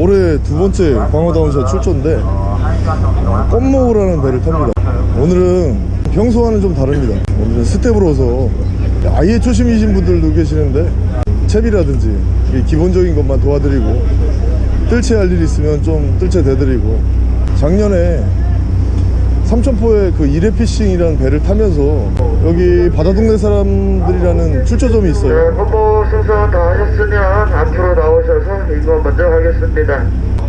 올해 두 번째 광어 down shot 출조인데 껌모우라는 배를 탑니다. 오늘은 평소와는 좀 다릅니다. 오늘은 스태프로서 아예 초심이신 분들도 계시는데 채비라든지 이 기본적인 것만 도와드리고 뜰채 할 일 있으면 좀 뜰채 대드리고 작년에 삼천포에 그 이레피싱이라는 배를 타면서 여기 바다동네 사람들이라는 출조점이 네, 있어요. 홍보 순서 다 하셨으면 앞으로 나오셔서 이거 먼저 하겠습니다.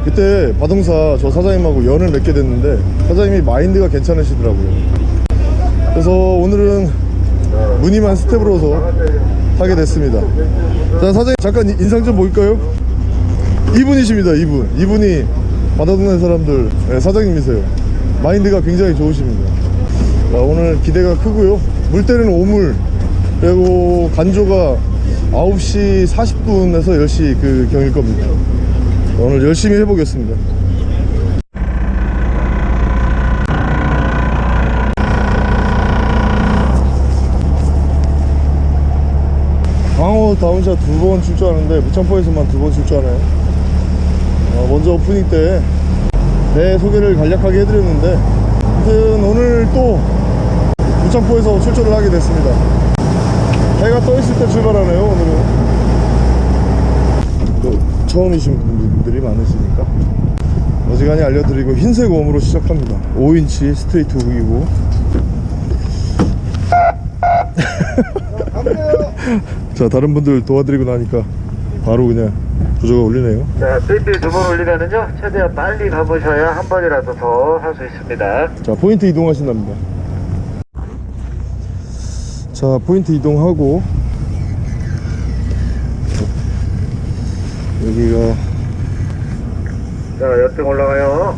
그때 바동사 저 사장님하고 연을 맺게 됐는데 사장님이 마인드가 괜찮으시더라고요. 그래서 오늘은 무늬만 스텝으로서 타게 됐습니다. 자 사장님 잠깐 이- 인상 좀 볼까요? 이분이십니다 이분. 이분이 바다동네 사람들 네, 사장님이세요 마인드가 굉장히 좋으십니다. 자, 오늘 기대가 크고요. 물때는 오물. 그리고 간조가 9시 40분에서 10시 그 경일 겁니다. 오늘 열심히 해보겠습니다. 광어 down shot 두 번 출조하는데 무창포에서만 두 번 출조하네요 어, 먼저 오프닝 때 내 소개를 간략하게 해드렸는데 아무튼 오늘 또 무창포에서 출조를 하게 됐습니다. 해가 떠 있을 때 출발하네요 오늘은. 또 처음이신 분들이 많으시니까. 어지간히 알려드리고 흰색 worm으로 시작합니다. 5인치 straight hook이고. 자 다른 분들 도와드리고 나니까 바로 그냥 조조가 올리네요 자, 삐삐 두번 올리면은요, 최대한 빨리 가보셔야 한 번이라도 더 할 수 있습니다. 자 포인트 이동하신답니다 자 포인트 이동하고 여기가 자, 옆등 올라가요.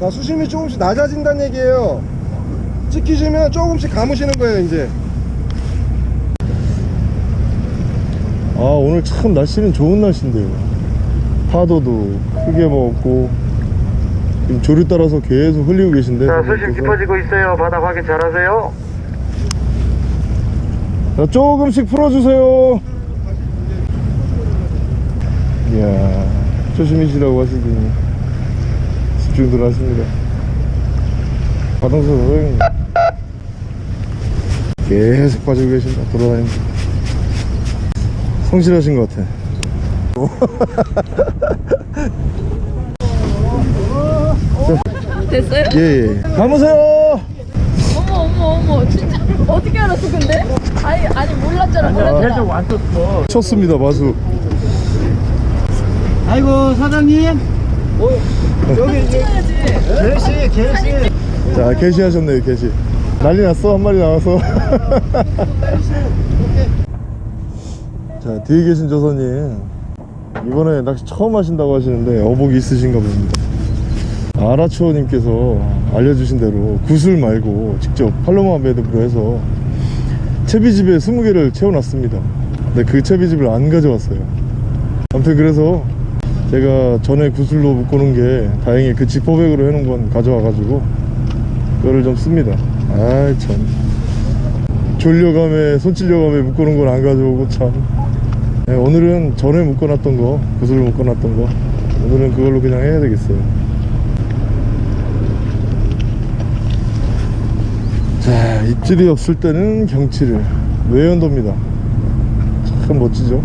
자 수심이 조금씩 낮아진다는 얘기예요 찍히시면 조금씩 감으시는 거예요 이제 아 오늘 참 날씨는 좋은 날씨인데요 파도도 크게 먹고 지금 조류 따라서 계속 흘리고 계신데 자, 수심 깊어지고 있어요. 바닥 확인 잘 하세요. 자, 조금씩 풀어주세요. 이야, 조심히시라고 하시더니 집중들 하십니다. 선생님. 계속 빠지고 계신다, 돌아다닙니다. 성실하신 것 같아. 됐어요? 예, 예. 감으세요! 어머 어머 어머 진짜 어떻게 알았어 근데? 아니 아니 몰랐잖아 몰랐잖아 쳤습니다, 마수. 아이고 사장님 여기 개시 개시 자, 개시 하셨네요, 개시. 난리 났어, 한 마리 나와서. 자, 뒤에 계신 조선님. 이번에 낚시 처음 하신다고 하시는데 어복이 있으신가 봅니다. 아라초님께서 알려주신 대로 구슬 말고 직접 팔로마 매듭으로 해서 채비집에 20개를 채워놨습니다. 근데 그 채비집을 안 가져왔어요. 아무튼 그래서 제가 전에 구슬로 묶어놓은 게 다행히 그 지퍼백으로 해놓은 건 가져와가지고 그거를 좀 씁니다 아이 참 졸려감에 손질려감에 묶어놓은 건 안 가져오고 참 네, 오늘은 전에 묶어놨던 거 구슬을 묶어놨던 거 오늘은 그걸로 그냥 해야 되겠어요. 자 입질이 없을 때는 경치를 외연도입니다. 참 멋지죠?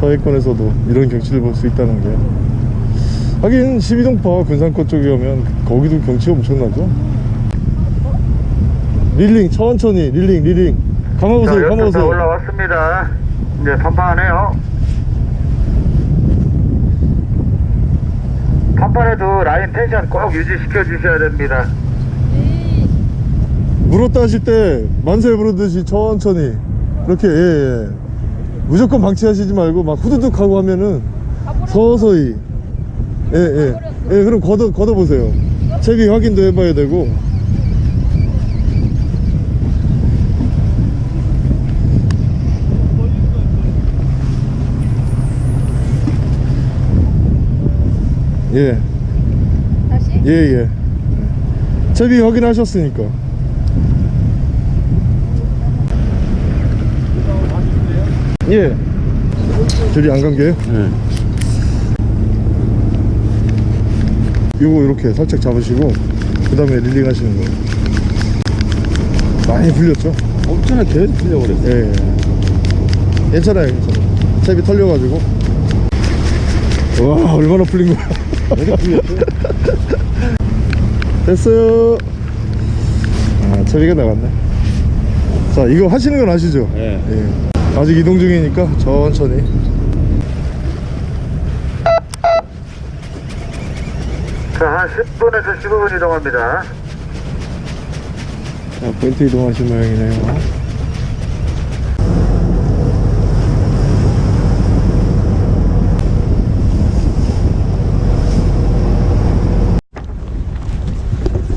서해권에서도 이런 경치를 볼 수 있다는 게. 하긴 12동파 군산권 쪽에 가면 거기도 경치가 엄청나죠? 릴링 천천히 릴링 릴링. 자, 감아보세요 감아보세요. 올라왔습니다. 이제 판판하네요. 판판에도 라인 텐션 꼭 유지시켜 주셔야 됩니다. 물었다 하실 때 만세 부르듯이 천천히 그렇게 예, 예. 무조건 방치하시지 말고 막 후두둑 하고 하면은 서서히 예예 예. 예, 그럼 걷어 걷어 보세요 채비 확인도 해봐야 되고 예 다시? 예, 예. 채비 확인하셨으니까. 예. 저리 안 간 게요? 네. 요거 이렇게 살짝 잡으시고 그 다음에 릴링 하시는 거예요 많이 풀렸죠? 엄청나 계속 풀려버렸어 예, 예. 괜찮아요 괜찮아요 탭이 털려가지고 와 얼마나 풀린 거야 됐어요 아 처리가 나갔네 자 이거 하시는 건 아시죠? 네. 예. 아직 이동 중이니까 천천히 자, 한 10분에서 15분 이동합니다. 자 포인트 이동하신 모양이네요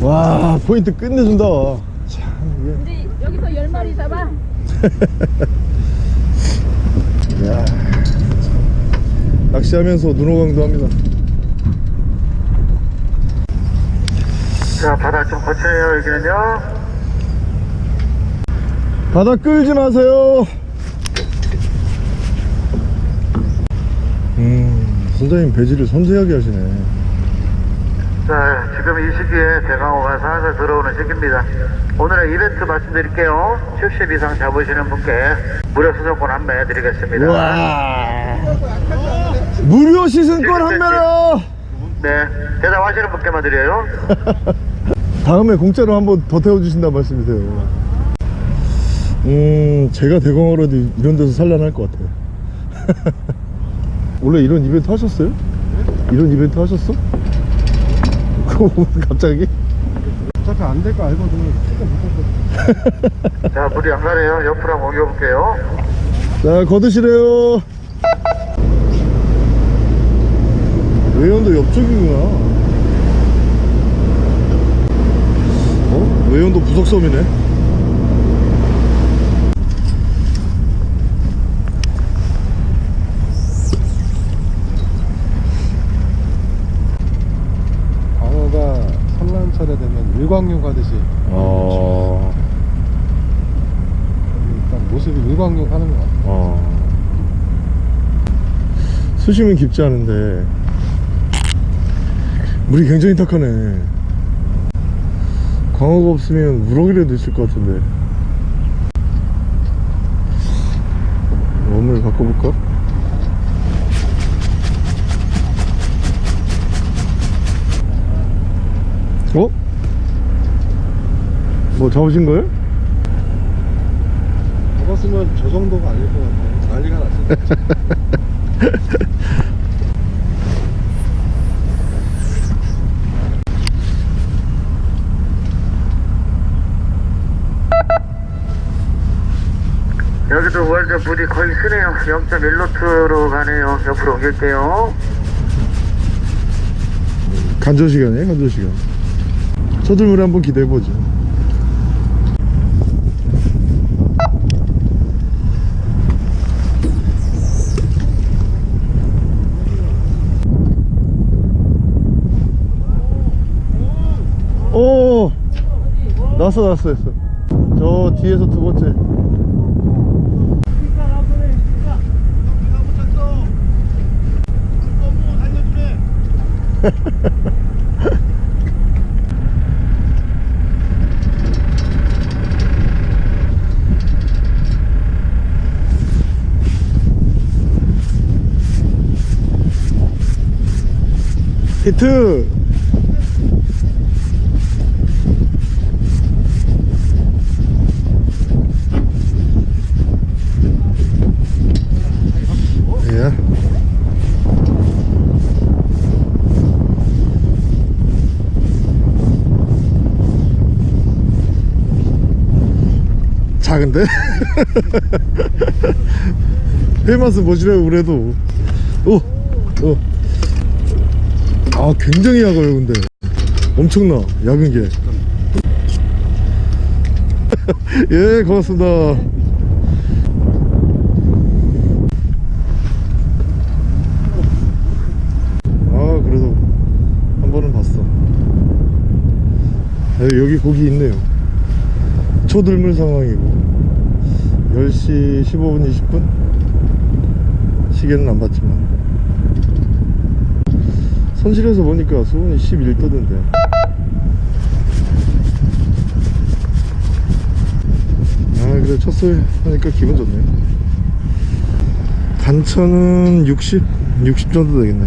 와 포인트 끝내준다. 참 우리 여기서 열 마리 잡아. 이게 야 낚시하면서 눈호강도 합니다. 자, 바다 좀 거치네요, 여기는요. 바다 끌지 마세요. 음 선장님 배지를 섬세하게 하시네 자, 지금 이 시기에 대강호가 살살 들어오는 시기입니다. 오늘의 이벤트 말씀드릴게요. 70 이상 잡으시는 분께 무료 수정권 한 매 드리겠습니다. 와 무료 시승권 한 배라 네, 대답하시는 분께만 드려요. 다음에 공짜로 한번 더 태워주신다 말씀이세요 음 제가 대광어라도 이런 데서 산란할 것 같아요 원래 이런 이벤트 하셨어요? 이런 이벤트 하셨어? 그거 갑자기? 어차피 안 될 거 알거든 자, 물이 안 가네요. 옆으로 한번 옮겨볼게요. 자 거드시래요 외연도 옆쪽이구나 어? 외연도 부석섬이네 광어가 산란 철에 되면 일광욕 하듯이. 어... 일단 모습이 일광욕 하는 것 같아 어... 수심은 깊지 않은데. 물이 굉장히 탁하네. 광어가 없으면 우럭이라도 있을 것 같은데. 웜을 바꿔볼까? 어? 뭐 잡으신 거예요? 잡았으면 저 정도가 아닐 것 같아 난리가 났을 것 여기도 월드 물이 거의 쓰네요. 0.1노트로 가네요. 옆으로 옮길게요. 간조 시간이에요 간조 시간 쳐들물에 한번 기대해보죠. 오 났어 났어 났어. 저 뒤에서 두 번째 히트 예. 작은데? 회맛은 뭐지래요 그래도 오! 오! 아 굉장히 약아요 근데 엄청나 약은 게 예, 고맙습니다. 아, 그래도 한 번은 봤어. 아, 여기 고기 있네요. 초들물 상황이고 10시 15분 20분 시계는 안 봤지만 선실에서 보니까 수온이 11도던데 아 그래 첫술 하니까 기분 좋네 단천은 60? 60 정도 되겠네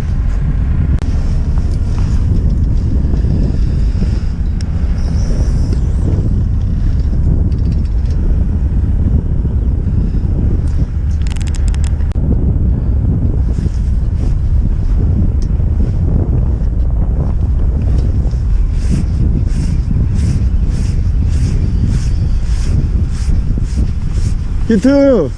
히트!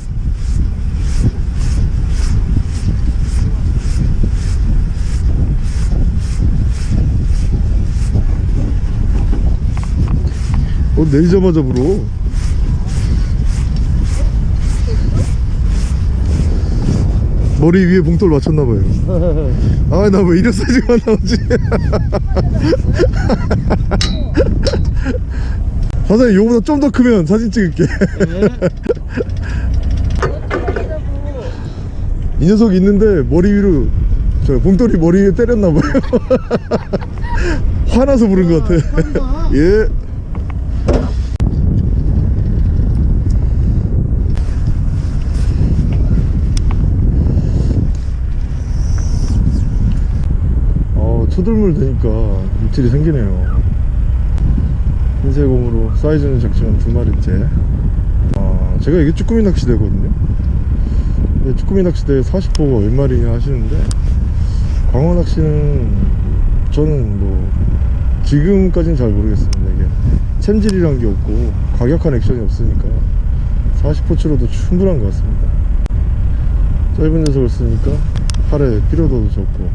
어, 내리자마자 불어. 머리 위에 봉돌 맞췄나봐요. 아, 나 왜 이런 사진만 나오지? 사장님, 요거보다 좀 더 크면 사진 찍을게. 이 녀석이 있는데 머리 위로 저 봉돌이 머리 위에 때렸나봐요. 화나서 부른 것 같아. 예. 어, 초들물 되니까 입질이 생기네요. 흰색 곰으로 사이즈는 작지만 두 마리째. 아, 제가 이게 쭈꾸미 낚시대거든요. 쭈꾸미 낚시대 40호가 웬 말이냐 하시는데 광어 낚시는 저는 뭐 지금까지는 잘 모르겠습니다. 이게 챔질이란 게 없고 과격한 액션이 없으니까 40호치로도 충분한 것 같습니다. 짧은 녀석을 쓰니까 팔에 피로도도 적고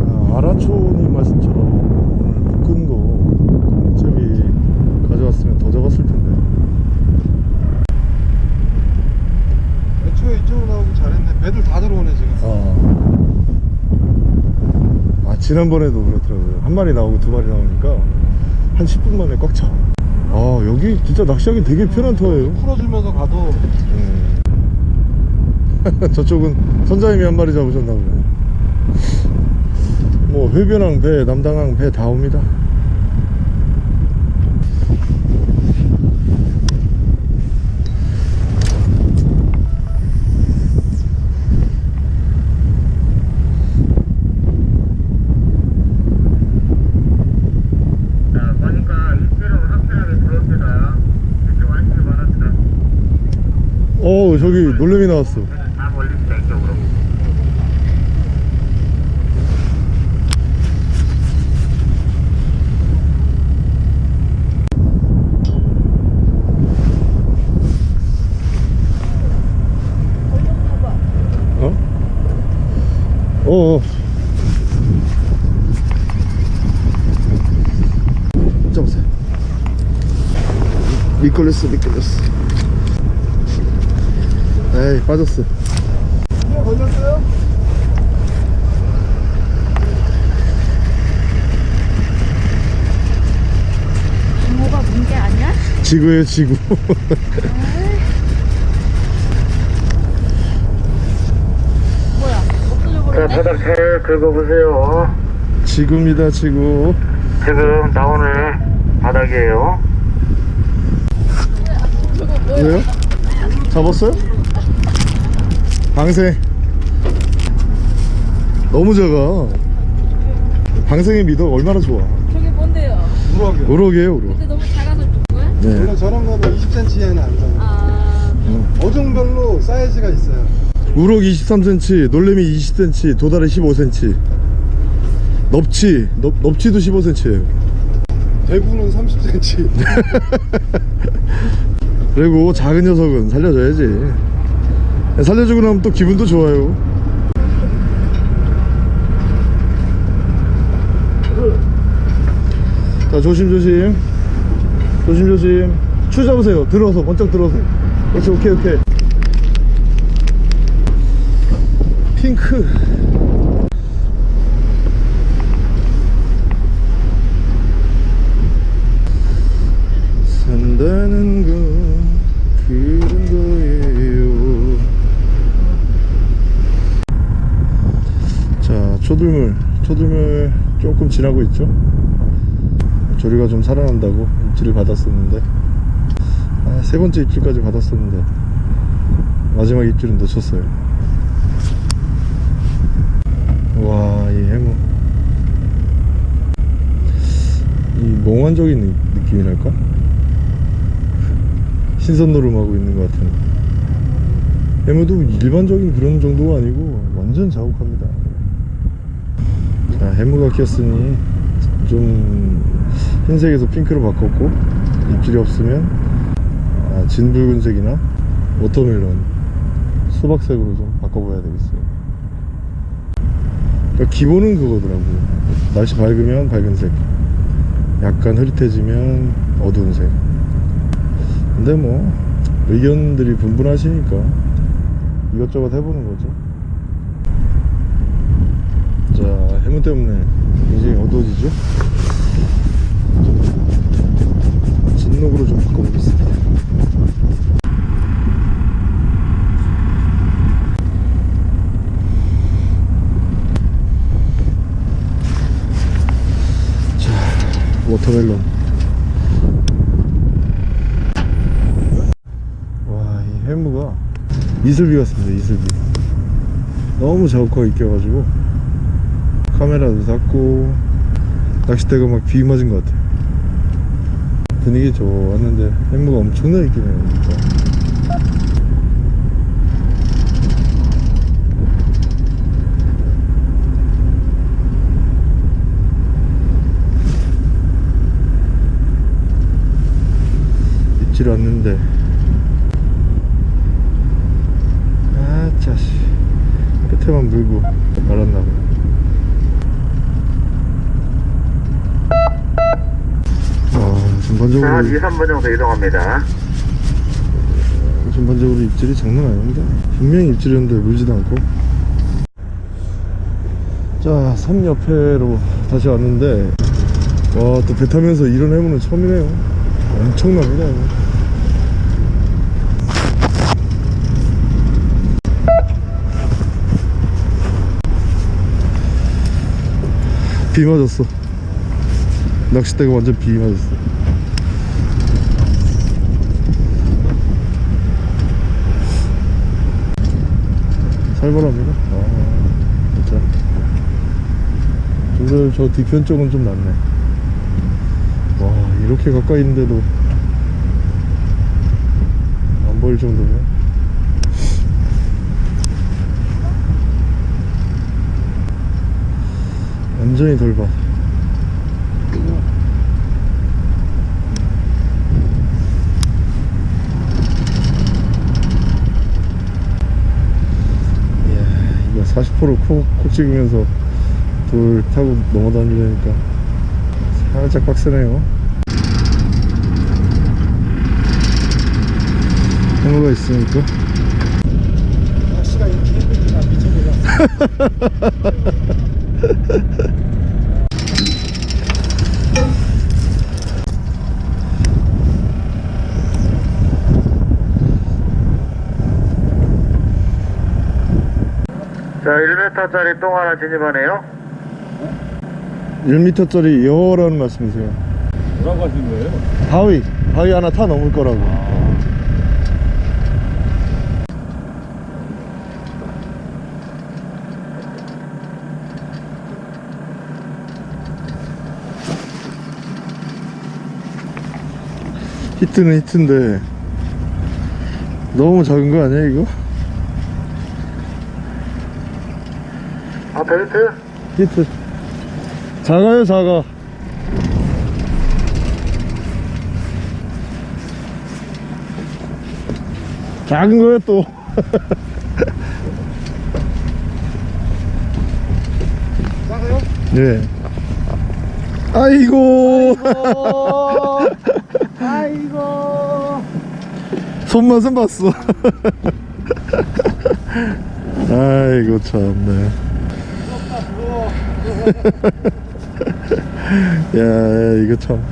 아, 아라초님 말씀처럼 오늘 묶은 거 저기 가져왔으면 더 잡았을 텐데 애초에 이쪽으로 나오기 잘했네 배들 다 들어오네 지금 아. 아 지난번에도 그렇더라고요. 한 마리 나오고 두 마리 나오니까 한 10분 만에 꽉차. 아 여기 진짜 낚시하기 되게 편한 터예요. 풀어주면서 가도. 음. 저쪽은 선장님이 한 마리 잡으셨나 보네. 뭐 회변항 배 남당항 배 다 옵니다 자, 보니까 입질은 확실하게 들어옵니다. 이쪽 안쪽에 바랍니다. 어 저기 놀래미 나왔어 다 몰립니다, 이쪽으로. 어? 어어 잡으세요 미끌렸어 미끌렸어 에이 빠졌어 그냥 걸렸어요? 뭐가 문제 아니야? 지구에 지구 뭐야? 없어져 자, 버렸네? 바닥 잘 긁어보세요. 지구입니다 지구 지금 나오는 바닥이에요. 뭐야? 왜요? 잡았어요? 방생 너무 작아. 방생의 미덕 얼마나 좋아. 저게 뭔데요? 우럭이요. 우럭이에요 우럭. 근데 너무 작아서 준 거야? 네. 원래 저런 거는 20cm 이하는 안 사요 아... 어종별로 사이즈가 있어요. 우럭 23cm 놀래미 20cm 도다리 15cm 넙치 넙, 넙치도 15cm예요. 대구는 30cm 그리고 작은 녀석은 살려줘야지 살려주고 나면 또 기분도 좋아요. 자 조심조심. 조심조심. 추 잡으세요. 들어서 번쩍 들어서. 그렇지 오케이 오케이. 핑크 산다는 건 그런 거예요 초들물 초들물 조금 지나고 있죠. 조리가 좀 살아난다고 입질을 받았었는데. 아, 세 번째 입질까지 받았었는데 마지막 입질은 놓쳤어요. 와 이 해무. 이 몽환적인 느- 느낌이랄까? 신선 노름하고 있는 것 같은. 해무도 일반적인 그런 정도가 아니고 완전 자욱합니다 자 해무가 꼈으니 좀 흰색에서 핑크로 바꿨고 입질이 없으면 아, 진붉은색이나 watermelon 수박색으로 좀 바꿔봐야 되겠어요. 그러니까 기본은 그거더라고요. 날씨 밝으면 밝은색 약간 흐릿해지면 어두운 색. 근데 뭐 의견들이 분분하시니까 이것저것 해보는 거죠 자 해무 때문에 굉장히 어두워지죠? 진녹으로 좀 바꿔보겠습니다. 자 watermelon. 와 이 해무가 이슬비 같습니다 이슬비. 너무 자욱하게 껴가지고 카메라도 닫고 낚싯대가 막 비 맞은 것 같아 분위기 좋았는데 해무가 엄청나게 끼네요 진짜 입질 왔는데. 아 짜씨. 끝에만 물고 말았나봐 아 자, 전반적으로 한 2, 3분 정도 이동합니다. 전반적으로 입질이 장난 아닌데 분명히 입질이었는데 물지도 않고. 자, 섬 옆에로 다시 왔는데 와 또 배 타면서 이런 해무는 처음이네요. 엄청납니다 이거. 비 맞았어. 낚싯대가 완전 비 맞았어 살벌합니다. 아 진짜? 오늘 저 뒤편 쪽은 좀 낫네. 와 이렇게 가까이 있는데도 안 보일 정도면? 완전히 돌밭 이야 이거 40% 콕, 콕 찍으면서 돌 타고 넘어다니려니까 살짝 빡세네요. 해무가 있으니까. 날씨가 이렇게 힘드니까 미쳐버려 자, 1m짜리 똥 하나 진입하네요. 1m짜리 여라는 말씀이세요 뭐라고 하시는 거예요? 바위 바위 하나 타 넘을 거라고 히트는 히트인데 너무 작은 거 아니야 이거? 벨트? 히트. 작아요 작아. 작은 거요 또. 작아요? 네. 아이고. 아이고. 손맛은 봤어. 아이고 참네 야 이거 참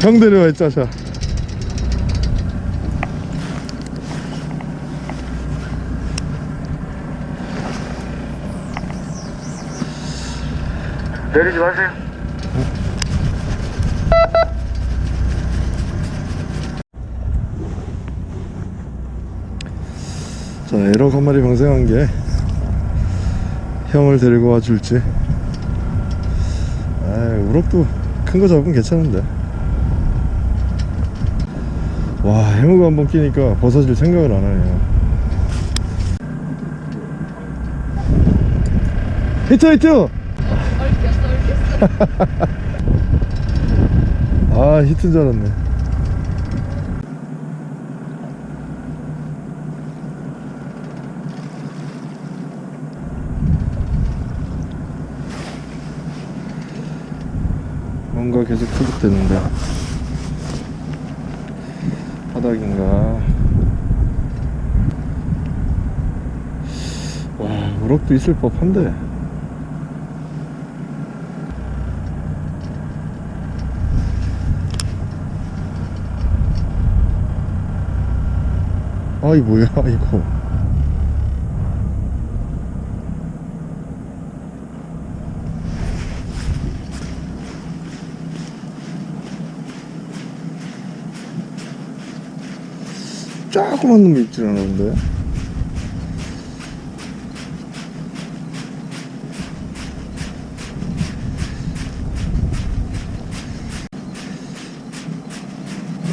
형들이 와 짜샤 내리지 마세요. 자 에러 한 마리 방생한 게 형을 데리고 와줄지. 아 우럭도 큰 거 잡으면 괜찮은데. 와 해무가 한번 끼니까 벗어질 생각을 안 하네요. 히트 히트! 아 히트인 줄 알았네 계속 투둑대는데. 바닥인가? 와 우럭도 있을 법한데. 아이 뭐야 이거 조그만 놈이 있질 않았는데?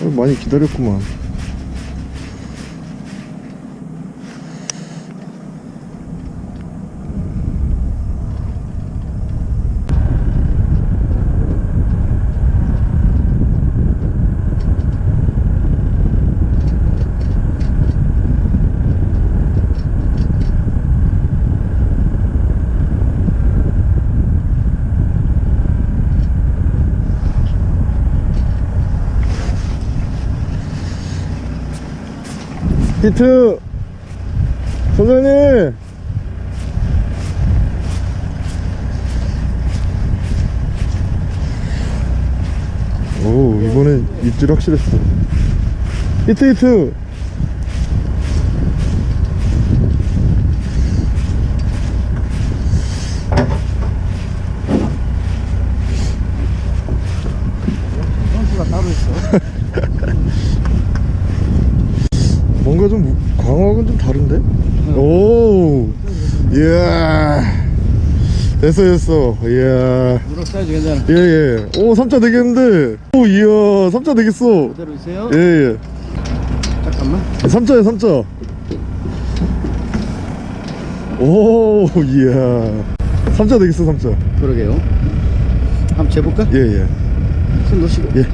어, 많이 기다렸구만 히트. 선생님. 오 이번엔 입질 확실했어. 히트 히트 선수가 따로 있어. 뭔가 좀 무- 광어하고는 좀 다른데? 오 이야 됐어 됐어 이야 무릎 사이즈 괜찮아. 예예 오 3차 되겠는데 오 이야 3차 되겠어 그대로 있어요? 예예 잠깐만. 3차야 3차 오 이야 3차 되겠어 3차 그러게요. 한번 재볼까? 예예 손 놓으시고. 예.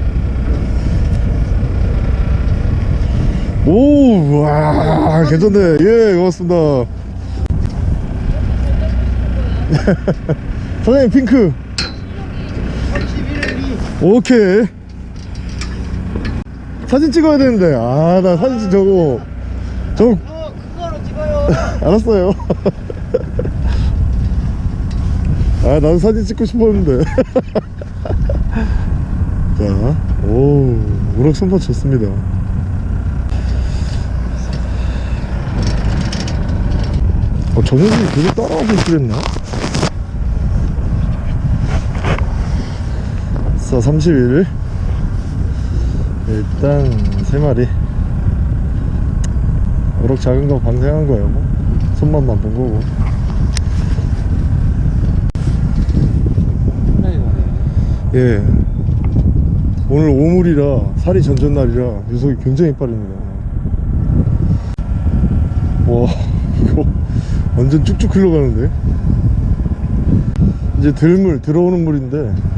오, 와, 괜찮네. 예, 고맙습니다. 사장님, 핑크. 오케이. 사진 찍어야 되는데. 아, 나 사진 찍 저거. 저거. 그거로 찍어요. 알았어요. 아, 나도 사진 찍고 싶었는데. 자, 오, 우럭 선반 좋습니다. 어, 저 녀석이 계속 따라오고 있겠나? 자, 31. 일단, 3마리. 우럭 작은 거 방생한 거예요, 뭐. 손맛만 본 거고. 예. 오늘 오물이라 살이 전전날이라 녀석이 굉장히 빠릅니다. 와, 이거 완전 쭉쭉 흘러가는데. 이제 들물 들어오는 물인데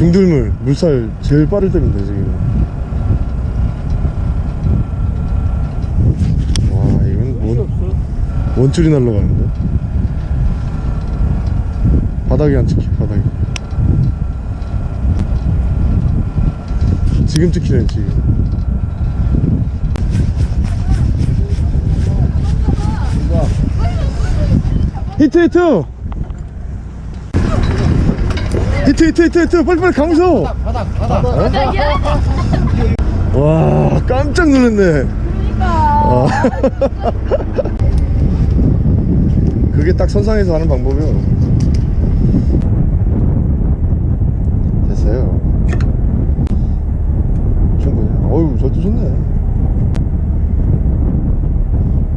중들물 물살 제일 빠를 때입니다 지금. 와, 이건 원, 원줄이 날라가는데. 바닥에 안 찍혀 바닥에. 지금 찍히네 지금 히트 히트 히트 히트 히트 히트. 빨리 빨리 강서 바닥 바닥 바닥 와 깜짝 놀랐네. 그러니까. 그게 딱 선상에서 하는 방법이요. 됐어요. 충분히. 어유 절도 좋네.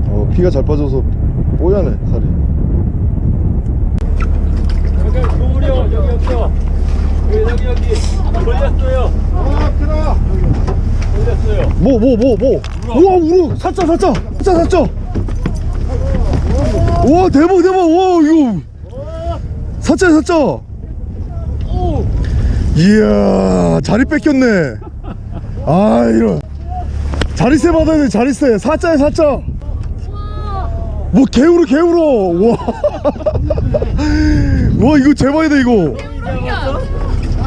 어 피가 잘 빠져서 뽀얗네 살이. 여기 여기 걸렸어요. 아 크다 걸렸어요. 뭐 뭐 뭐 뭐? 우와 우럭 사자 사자 사자 사자 우와 대박 대박! 와 이거! 사자 사자 오. 이야 자리 뺏겼네. 아 이런. 자리세 받아야 돼 자리세. 사자야 사자. 뭐 개울어 개울어 와, 와 이거 제발이다 이거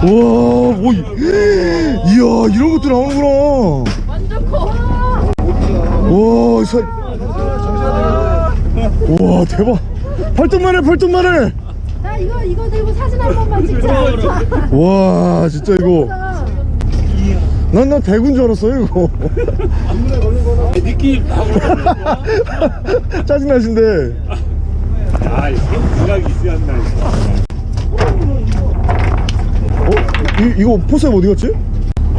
와뭐 이야 이런 것도 나오는구나 완전 커. 와, 사... 와 대박 팔뚝만 해 팔뚝만 해 나 이거 이거 들고 사진 한 번만 찍자. 와 진짜 이거 난나 대군 줄 알았어요 이거 느낌. 짜증나신데 아, 이거 생각이 있어야 한다. 어? 이, 이거 포셉 어디 갔지?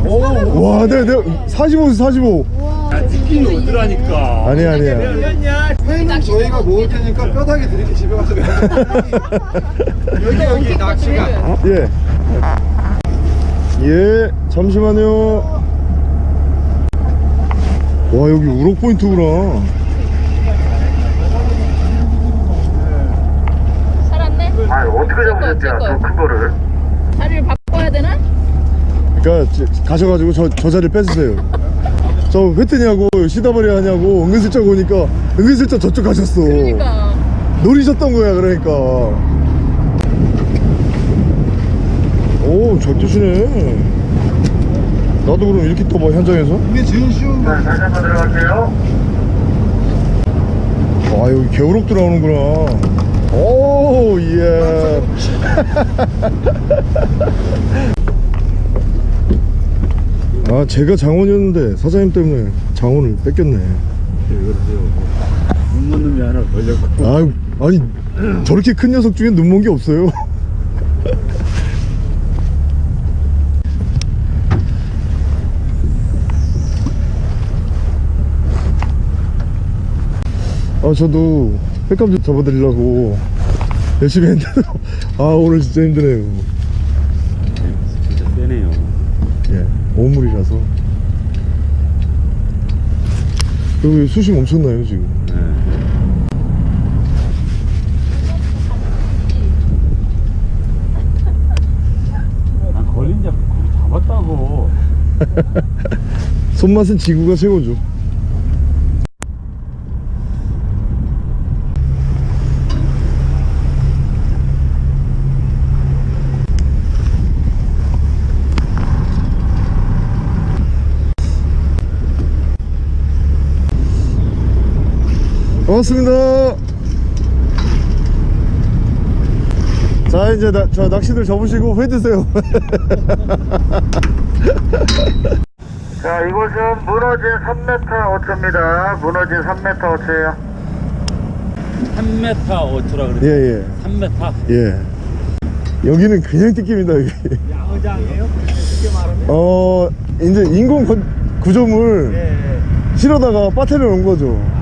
와 내가 내가 45 45 야, 느낌이 오더라니까. 아니야 아니야 회는 저희가 먹을 테니까 뼈다귀 드릴게 집에 가서 여기 여기 낚시가 예. 예, 잠시만요. 와, 여기 우럭 포인트구나. 살았네. 아 어떻게. 저큰 거를 자리를 바꿔야 되나? 그러니까 지- 가셔가지고 저, 저 자리 뺏으세요. 저 회트냐고 시다버리 하냐고 은근슬쩍 오니까 은근슬쩍 저쪽 가셨어. 그러니까. 노리셨던 거야, 그러니까. 오, 잘 뜨시네. 나도 그럼 이렇게 떠봐, 현장에서? 이게 제일 쉬운 거자 다시 한번 들어갈게요 아 여기 개우럭도 나오는구나 오 예. 아 제가 장원이었는데 사장님 때문에 장원을 뺏겼네. 눈먼 놈이 하나 걸렸고. 아 아니 저렇게 큰 녀석 중에 눈먼 게 없어요. 아 저도 횟감 좀 잡아드리려고 열심히 했는데. 아 오늘 진짜 힘드네요 진짜 세네요. 예 오물이라서. 여기 수심 엄청나요 지금? 난 걸린 자 거기 잡았다고. 손맛은 지구가 최고죠 반갑습니다 자 이제 나, 저 낚시들 접으시고 회 드세요 자 이곳은 무너진 3m 5초입니다 무너진 3m 5초예요 3m 5초라 그랬어. 예예 3m. 예. 여기는 그냥 뜯깁니다 여기. 쉽게 말하면? 어 이제 인공 건- 구조물 예. 실어다가 빠트려 놓은 거죠.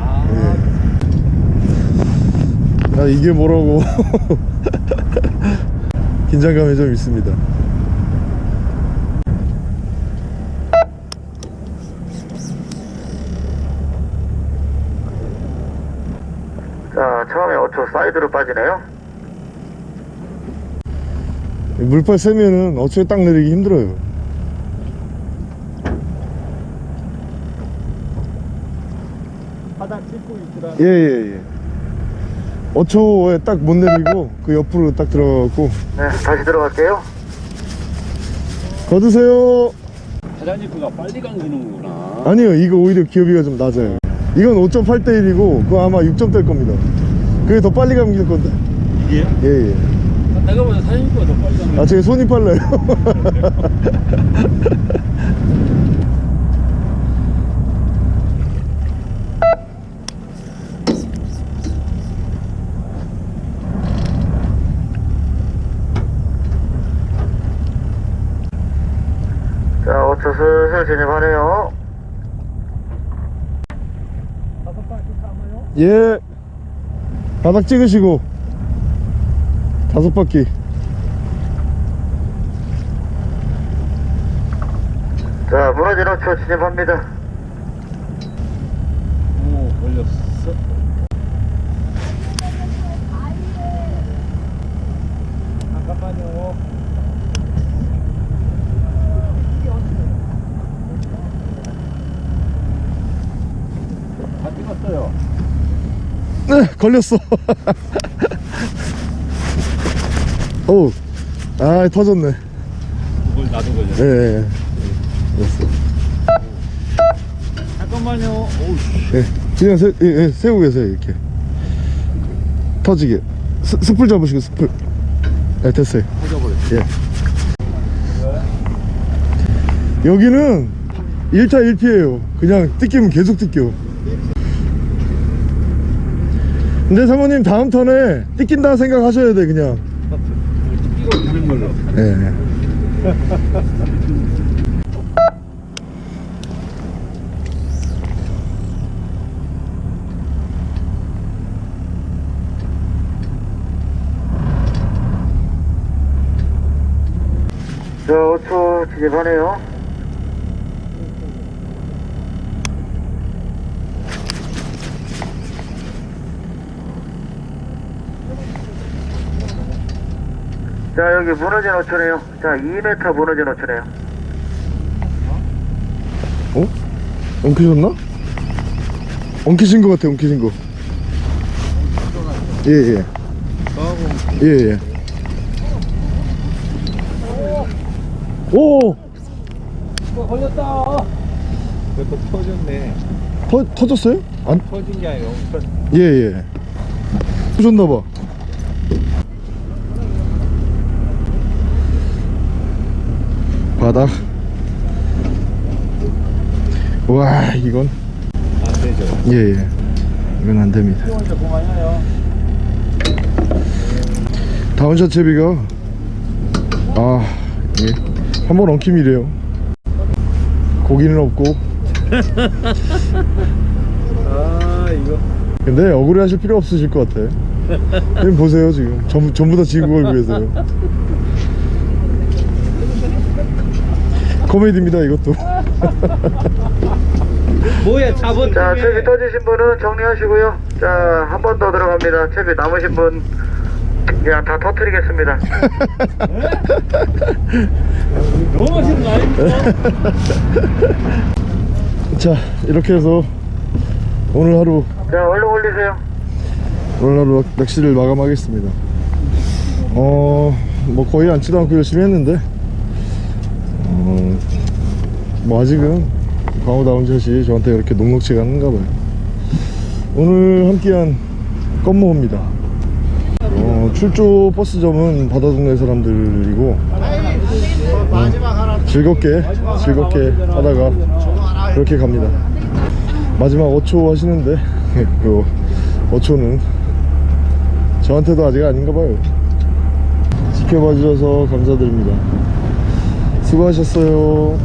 아. 예. 아 이게 뭐라고 긴장감이 좀 있습니다. 자 처음에 5초 사이드로 빠지네요 물빨 세면은 어초에 딱 내리기 힘들어요. 바닥 찍고 있더라. 예예 예. 어초에 딱 못 내리고 그 옆으로 딱 들어가고 네 다시 들어갈게요 거두세요. 사장님 그가 빨리 감기는구나. 아니요 이거 오히려 기업이가 좀 낮아요 이건 5.8대 1이고 그거 아마 6점대일 겁니다 그게 더 빨리 감길 건데 이게요? 예예 내가 보다 사장님보다 더 빨리 감기. 아 제가 손이 빨라요 바로 진입하래요. 예. 바닥 찍으시고. 다섯 바퀴. 자, 무너진 호초 진입합니다. 걸렸어. 어우 아 터졌네. 그걸 나도 걸렸어 예, 예, 예. 됐어. 잠깐만요. 오우 씨. 예, 그냥 세, 예, 예, 세우고 계세요 이렇게. 터지게. 스, 스풀 잡으시고 스풀. 네 됐어요. 터져버렸어 예. 여기는 1타 1피에요. 그냥 뜯기면 계속 뜯겨 근데 사모님 다음 턴에 뜯긴다 생각하셔야 돼 그냥 뜯기고 있는 걸로 예. 자, 5초 진입하네요. 자, 여기 무너진 5초네요. 자, 2m 무너진 5초네요. 어? 엉키셨나? 엉키신 것 같아 엉키신 거 예예 예예 오 어, 걸렸다 그것도 터졌네 터, 터졌어요? 안 터진 게 아니라 터... 예예 터졌나봐 바닥 와 이건. 안 되죠 예예. 이건 안됩니다. down shot 채비가. 아 예. 한번 엉킴이래요. 고기는 없고. 아 이거 근데 억울해 하실 필요 없으실 것 같아. 보세요 지금. 전부, 전부 다 지구 걸고 계세요 코미디입니다 이것도 뭐야 잡은 자, 채비 터지신 분은 정리하시고요. 자, 한 번 더 들어갑니다. 채비 남으신 분 그냥 다 터트리겠습니다. 너무 멋있는 거 아닙니까? 자 이렇게 해서 오늘 하루 자, 얼른 올리세요. 오늘 하루 낚- 낚시를 마감하겠습니다 어뭐 거의 앉지도 않고 열심히 했는데 어 뭐 아직은 광어 다운 샷이 저한테 그렇게 녹록치가 않은가 봐요. 오늘 함께한 껌모입니다. 어, 출조 버스점은 바다동네 사람들이고 어, 즐겁게 즐겁게 하다가 그렇게 갑니다. 마지막 5초 하시는데 그 5초는 저한테도 아직 아닌가 봐요. 지켜봐 주셔서 감사드립니다. 수고하셨어요